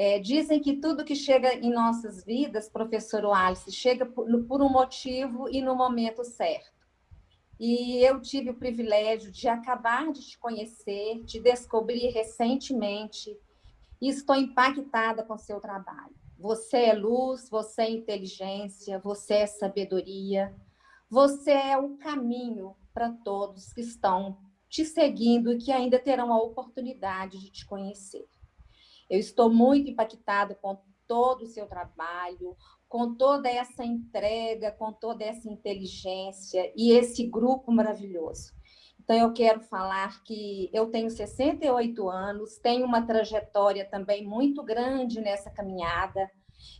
É, dizem que tudo que chega em nossas vidas, professor Wallace, chega por, por um motivo e no momento certo. E eu tive o privilégio de acabar de te conhecer, te descobrir recentemente, e estou impactada com seu trabalho. Você é luz, você é inteligência, você é sabedoria, você é o caminho para todos que estão te seguindo e que ainda terão a oportunidade de te conhecer. Eu estou muito impactada com todo o seu trabalho, com toda essa entrega, com toda essa inteligência e esse grupo maravilhoso. Então, eu quero falar que eu tenho 68 anos, tenho uma trajetória também muito grande nessa caminhada.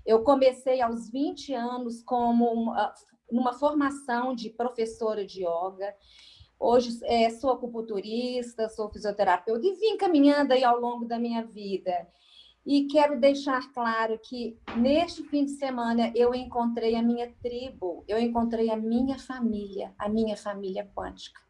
Eu comecei aos 20 anos como uma, numa formação de professora de yoga. Hoje é, sou acupunturista, sou fisioterapeuta e vim caminhando aí ao longo da minha vida. E quero deixar claro que neste fim de semana eu encontrei a minha tribo, eu encontrei a minha família, a minha família quântica.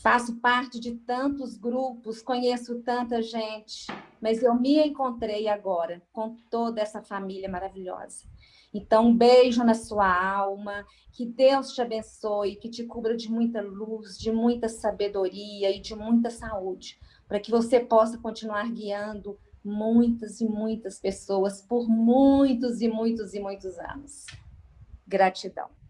Faço parte de tantos grupos, conheço tanta gente, mas eu me encontrei agora com toda essa família maravilhosa. Então, um beijo na sua alma, que Deus te abençoe, que te cubra de muita luz, de muita sabedoria e de muita saúde, para que você possa continuar guiando muitas e muitas pessoas por muitos e muitos e muitos anos. Gratidão.